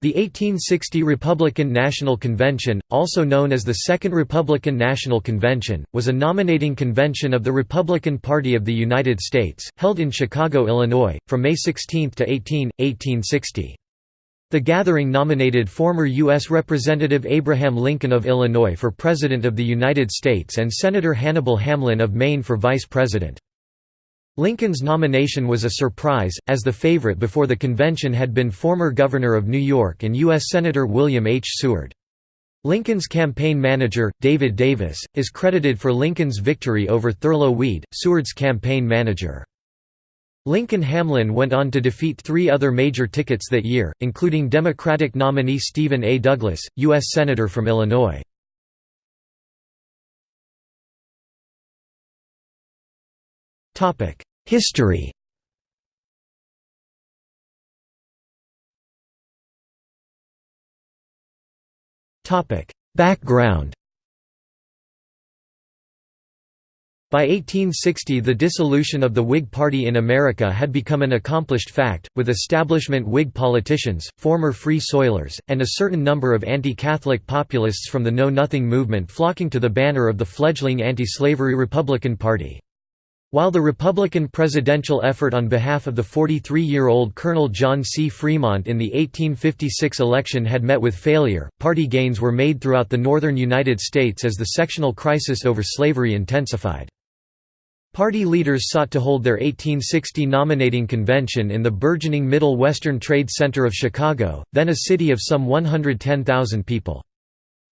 The 1860 Republican National Convention, also known as the Second Republican National Convention, was a nominating convention of the Republican Party of the United States, held in Chicago, Illinois, from May 16 to 18, 1860. The gathering nominated former U.S. Representative Abraham Lincoln of Illinois for President of the United States and Senator Hannibal Hamlin of Maine for Vice President. Lincoln's nomination was a surprise, as the favorite before the convention had been former Governor of New York and U.S. Senator William H. Seward. Lincoln's campaign manager, David Davis, is credited for Lincoln's victory over Thurlow Weed, Seward's campaign manager. Lincoln Hamlin went on to defeat three other major tickets that year, including Democratic nominee Stephen A. Douglas, U.S. Senator from Illinois. History. Background. By 1860 the dissolution of the Whig Party in America had become an accomplished fact, with establishment Whig politicians, former Free Soilers, and a certain number of anti-Catholic populists from the Know Nothing movement flocking to the banner of the fledgling anti-slavery Republican Party. While the Republican presidential effort on behalf of the 43-year-old Colonel John C. Fremont in the 1856 election had met with failure, party gains were made throughout the northern United States as the sectional crisis over slavery intensified. Party leaders sought to hold their 1860 nominating convention in the burgeoning Middle Western Trade Center of Chicago, then a city of some 110,000 people.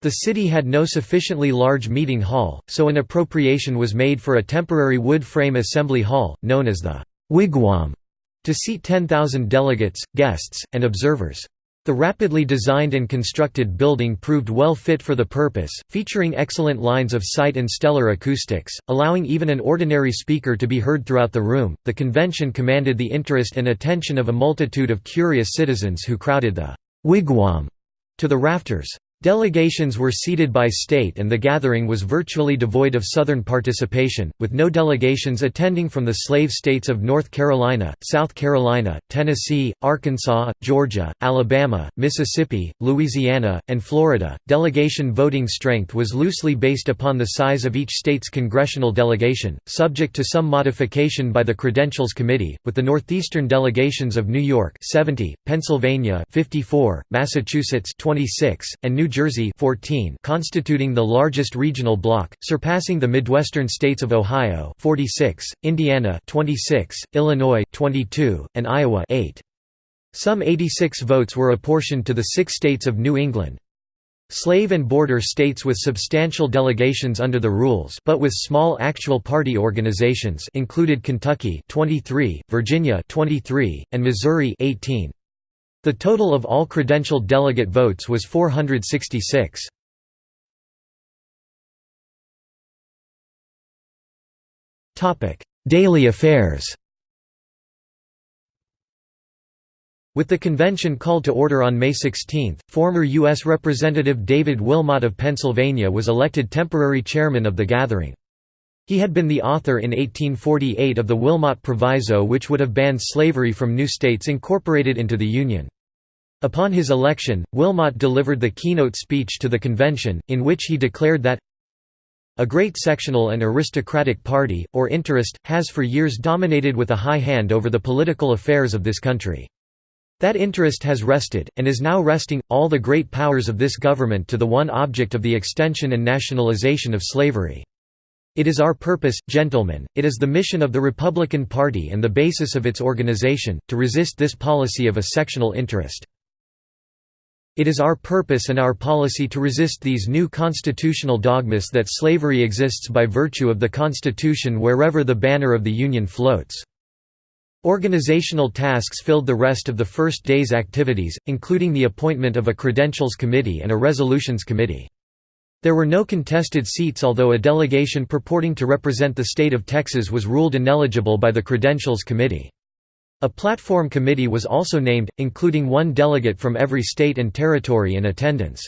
The city had no sufficiently large meeting hall, so an appropriation was made for a temporary wood frame assembly hall, known as the «wigwam», to seat 10,000 delegates, guests, and observers. The rapidly designed and constructed building proved well fit for the purpose, featuring excellent lines of sight and stellar acoustics, allowing even an ordinary speaker to be heard throughout the room. The convention commanded the interest and attention of a multitude of curious citizens who crowded the wigwam to the rafters. Delegations were seated by state and the gathering was virtually devoid of Southern participation, with no delegations attending from the slave states of North Carolina, South Carolina, Tennessee, Arkansas, Georgia, Alabama, Mississippi, Louisiana, and Florida. Delegation voting strength was loosely based upon the size of each state's congressional delegation, subject to some modification by the Credentials Committee, with the northeastern delegations of New York 70, Pennsylvania 54, Massachusetts 26, and New Jersey 14 constituting the largest regional bloc, surpassing the Midwestern states of Ohio 46, Indiana 26, Illinois 22, and Iowa 8. Some 86 votes were apportioned to the six states of New England. Slave and border states with substantial delegations under the rules but with small actual party organizations included Kentucky 23, Virginia 23, and Missouri 18. The total of all credentialed delegate votes was 466. Daily affairs With the convention called to order on May 16, former U.S. Representative David Wilmot of Pennsylvania was elected temporary chairman of the gathering. He had been the author in 1848 of the Wilmot Proviso which would have banned slavery from new states incorporated into the Union. Upon his election, Wilmot delivered the keynote speech to the convention, in which he declared that a great sectional and aristocratic party, or interest, has for years dominated with a high hand over the political affairs of this country. That interest has rested, and is now resting, all the great powers of this government to the one object of the extension and nationalization of slavery. It is our purpose, gentlemen, it is the mission of the Republican Party and the basis of its organization, to resist this policy of a sectional interest. It is our purpose and our policy to resist these new constitutional dogmas that slavery exists by virtue of the Constitution wherever the banner of the Union floats. Organizational tasks filled the rest of the first day's activities, including the appointment of a Credentials Committee and a Resolutions Committee. There were no contested seats although a delegation purporting to represent the state of Texas was ruled ineligible by the Credentials Committee. A platform committee was also named, including one delegate from every state and territory in attendance.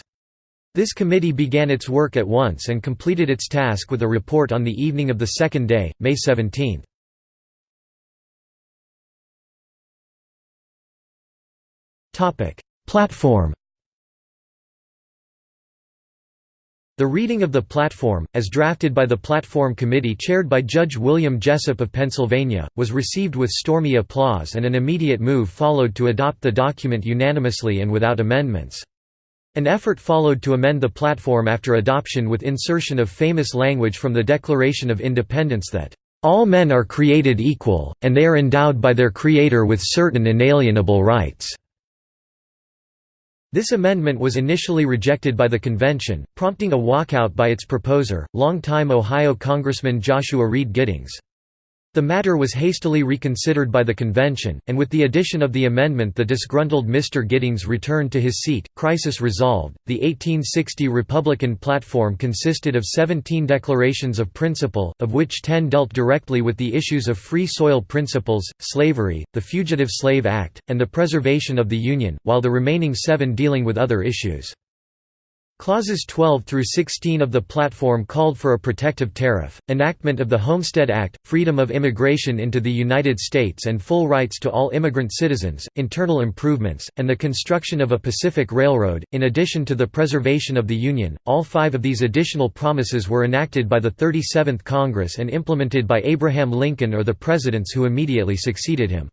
This committee began its work at once and completed its task with a report on the evening of the second day, May 17. Platform The reading of the platform, as drafted by the Platform Committee chaired by Judge William Jessup of Pennsylvania, was received with stormy applause and an immediate move followed to adopt the document unanimously and without amendments. An effort followed to amend the platform after adoption with insertion of famous language from the Declaration of Independence that, "...all men are created equal, and they are endowed by their Creator with certain inalienable rights." This amendment was initially rejected by the convention, prompting a walkout by its proposer, longtime Ohio Congressman Joshua Reed Giddings. The matter was hastily reconsidered by the convention, and with the addition of the amendment the disgruntled Mr. Giddings returned to his seat. Crisis resolved. The 1860 Republican platform consisted of 17 declarations of principle, of which 10 dealt directly with the issues of free soil principles, slavery, the Fugitive Slave Act, and the preservation of the Union, while the remaining seven dealing with other issues. Clauses 12 through 16 of the platform called for a protective tariff, enactment of the Homestead Act, freedom of immigration into the United States and full rights to all immigrant citizens, internal improvements, and the construction of a Pacific Railroad, in addition to the preservation of the Union. All five of these additional promises were enacted by the 37th Congress and implemented by Abraham Lincoln or the presidents who immediately succeeded him.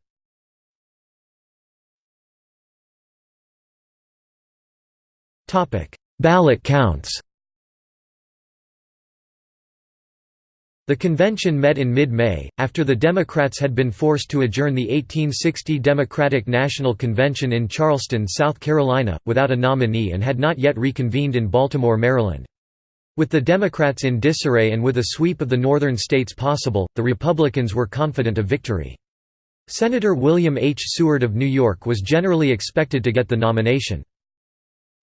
Topic Ballot counts The convention met in mid-May, after the Democrats had been forced to adjourn the 1860 Democratic National Convention in Charleston, South Carolina, without a nominee and had not yet reconvened in Baltimore, Maryland. With the Democrats in disarray and with a sweep of the northern states possible, the Republicans were confident of victory. Senator William H. Seward of New York was generally expected to get the nomination.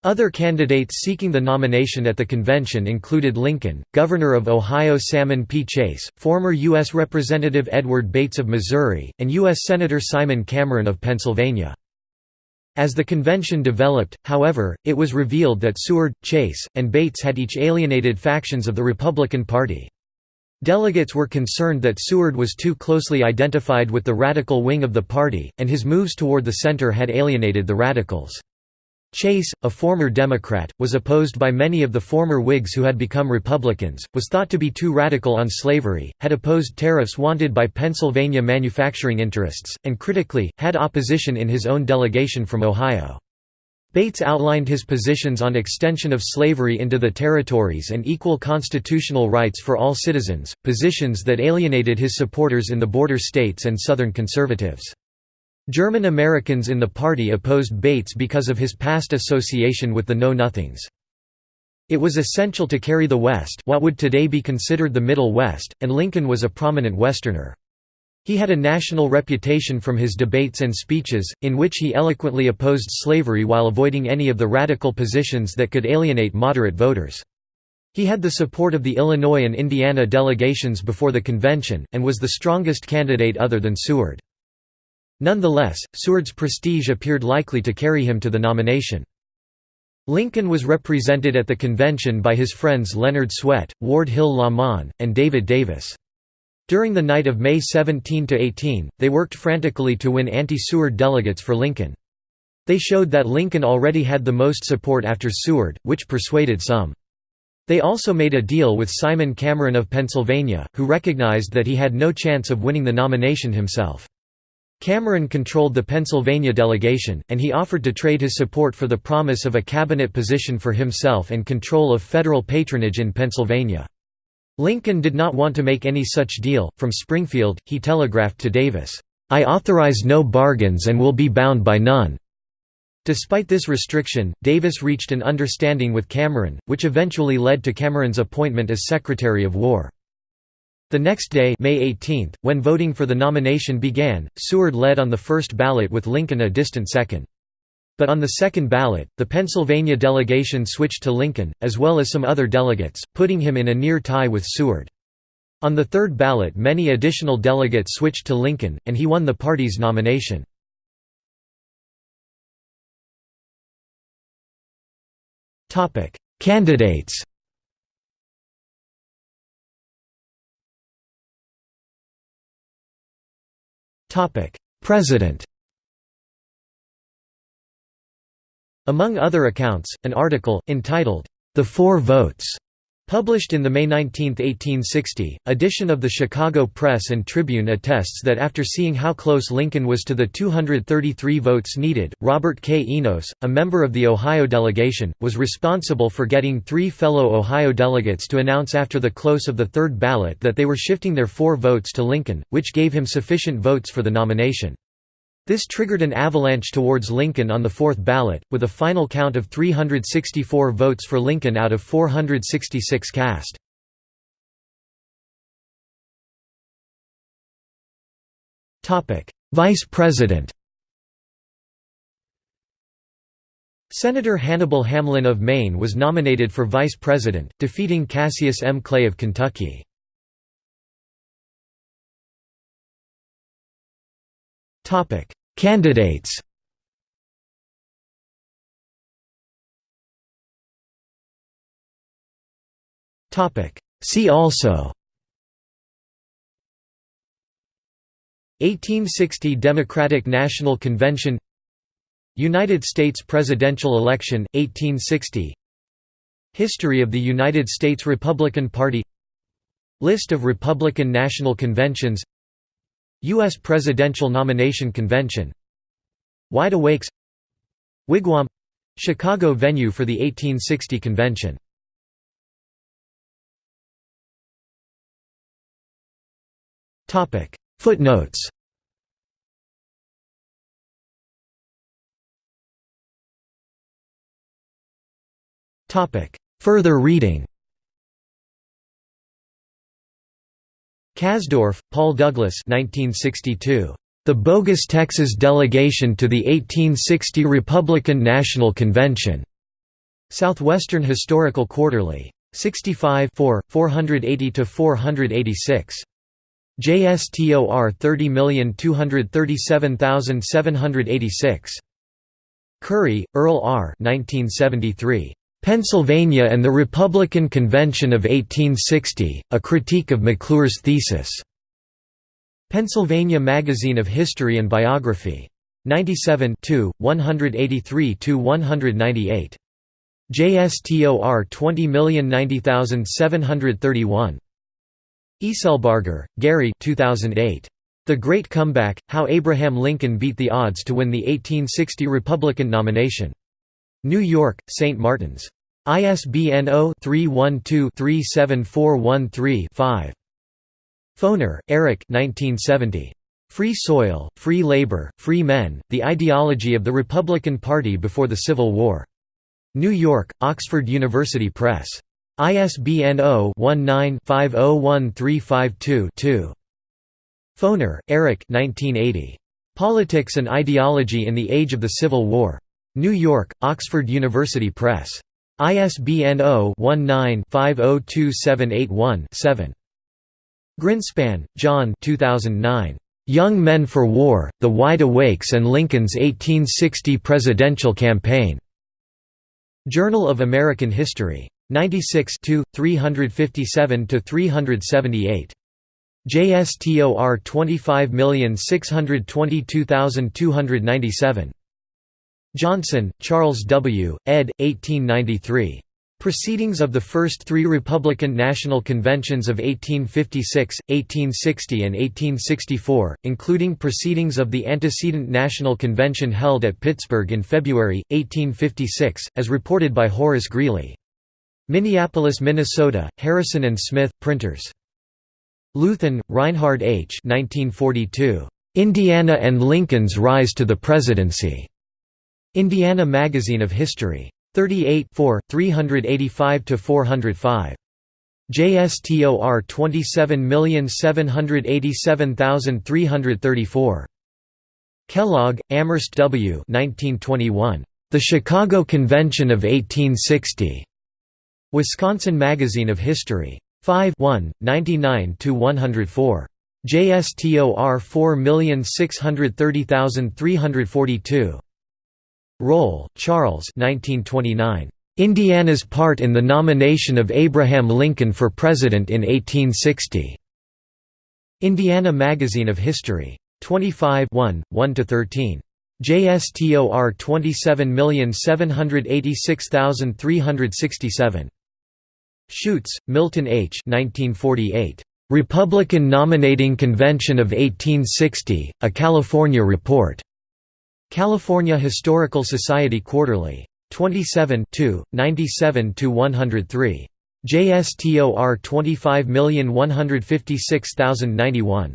Other candidates seeking the nomination at the convention included Lincoln, Governor of Ohio Salmon P. Chase, former U.S. Representative Edward Bates of Missouri, and U.S. Senator Simon Cameron of Pennsylvania. As the convention developed, however, it was revealed that Seward, Chase, and Bates had each alienated factions of the Republican Party. Delegates were concerned that Seward was too closely identified with the radical wing of the party, and his moves toward the center had alienated the radicals. Chase, a former Democrat, was opposed by many of the former Whigs who had become Republicans, was thought to be too radical on slavery, had opposed tariffs wanted by Pennsylvania manufacturing interests, and critically, had opposition in his own delegation from Ohio. Bates outlined his positions on extension of slavery into the territories and equal constitutional rights for all citizens, positions that alienated his supporters in the border states and Southern conservatives. German Americans in the party opposed Bates because of his past association with the Know-Nothings. It was essential to carry the West what would today be considered the Middle West, and Lincoln was a prominent Westerner. He had a national reputation from his debates and speeches, in which he eloquently opposed slavery while avoiding any of the radical positions that could alienate moderate voters. He had the support of the Illinois and Indiana delegations before the convention, and was the strongest candidate other than Seward. Nonetheless, Seward's prestige appeared likely to carry him to the nomination. Lincoln was represented at the convention by his friends Leonard Swett, Ward Hill Lamon, and David Davis. During the night of May 17–18, they worked frantically to win anti-Seward delegates for Lincoln. They showed that Lincoln already had the most support after Seward, which persuaded some. They also made a deal with Simon Cameron of Pennsylvania, who recognized that he had no chance of winning the nomination himself. Cameron controlled the Pennsylvania delegation, and he offered to trade his support for the promise of a cabinet position for himself and control of federal patronage in Pennsylvania. Lincoln did not want to make any such deal. From Springfield, he telegraphed to Davis, I authorize no bargains and will be bound by none. Despite this restriction, Davis reached an understanding with Cameron, which eventually led to Cameron's appointment as Secretary of War. The next day May 18, when voting for the nomination began, Seward led on the first ballot with Lincoln a distant second. But on the second ballot, the Pennsylvania delegation switched to Lincoln, as well as some other delegates, putting him in a near tie with Seward. On the third ballot many additional delegates switched to Lincoln, and he won the party's nomination. Candidates President Among other accounts, an article, entitled, The Four Votes, Published in the May 19, 1860, edition of the Chicago Press and Tribune attests that after seeing how close Lincoln was to the 233 votes needed, Robert K. Enos, a member of the Ohio delegation, was responsible for getting three fellow Ohio delegates to announce after the close of the third ballot that they were shifting their four votes to Lincoln, which gave him sufficient votes for the nomination. This triggered an avalanche towards Lincoln on the fourth ballot, with a final count of 364 votes for Lincoln out of 466 cast. Vice President Senator Hannibal Hamlin of Maine was nominated for vice president, defeating Cassius M. Clay of Kentucky. Topic: Candidates. See also. 1860 Democratic National Convention. United States presidential election, 1860 History of the United States Republican Party. List of Republican National Conventions U.S. Presidential Nomination Convention. Wide Awakes. Wigwam — Chicago venue for the 1860 convention. Footnotes. Further reading Casdorph, Paul Douglas 1962. The Bogus Texas Delegation to the 1860 Republican National Convention. Southwestern Historical Quarterly. 65 480–486. JSTOR 30237786. Curry, Earl R. 1973. Pennsylvania and the Republican Convention of 1860, A Critique of McClure's Thesis. Pennsylvania Magazine of History and Biography. 97 183–198. JSTOR 20090731. Ecelbarger, Gary 2008. The Great Comeback, How Abraham Lincoln Beat the Odds to Win the 1860 Republican Nomination. New York, St. Martin's. ISBN 0-312-37413-5. Foner, Eric Free Soil, Free Labor, Free Men, The Ideology of the Republican Party Before the Civil War. New York, Oxford University Press. ISBN 0-19-501352-2. Foner, Eric Politics and Ideology in the Age of the Civil War. New York, Oxford University Press. ISBN 0-19-502781-7. Grinspan, John 2009. Young Men for War, The Wide Awakes and Lincoln's 1860 Presidential Campaign. Journal of American History. 96 357–378. JSTOR 25622297. Johnson, Charles W., ed. 1893. Proceedings of the First Three Republican National Conventions of 1856, 1860 and 1864, including proceedings of the antecedent National Convention held at Pittsburgh in February, 1856, as reported by Horace Greeley. Minneapolis, Minnesota, Harrison and Smith, printers. Luthin, Reinhard H. 1942. Indiana and Lincoln's Rise to the Presidency. Indiana Magazine of History. 38 385–405. JSTOR 27787334. Kellogg, Amherst W. 1921. The Chicago Convention of 1860. Wisconsin Magazine of History. 5 99–104. JSTOR 4630342. Roll, Charles 1929. Indiana's part in the nomination of Abraham Lincoln for President in 1860. Indiana Magazine of History. 25 1, 1–13. JSTOR 27786367. Shutes, Milton H. 1948. Republican Nominating Convention of 1860, A California Report. California Historical Society Quarterly. 27 97–103. JSTOR 25156091.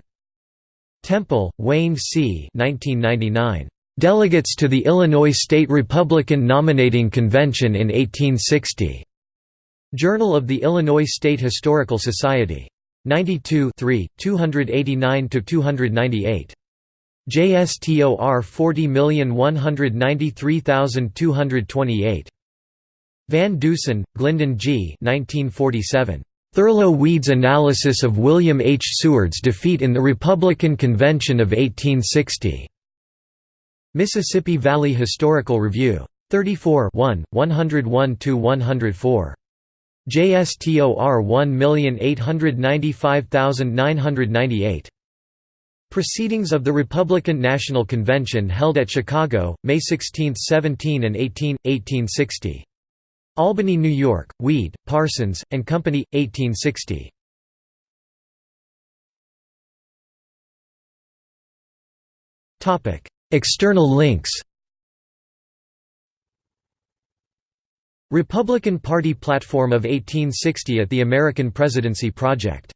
Temple, Wayne C. 1999. Delegates to the Illinois State Republican Nominating Convention in 1860. Journal of the Illinois State Historical Society. 92 289–298. JSTOR 40193228. Van Deusen, Glyndon G. 1947. Thurlow Weed's analysis of William H. Seward's defeat in the Republican Convention of 1860. Mississippi Valley Historical Review. 34 1, 101–104. JSTOR 1895998. Proceedings of the Republican National Convention held at Chicago, May 16, 17 and 18, 1860. Albany, New York, Weed, Parsons, and Company, 1860. External links Republican Party Platform of 1860 at the American Presidency Project.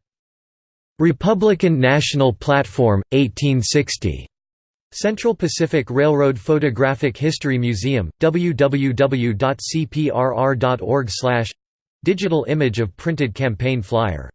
Republican National Platform, 1860. Central Pacific Railroad Photographic History Museum, www.cprr.org Digital image of printed campaign flyer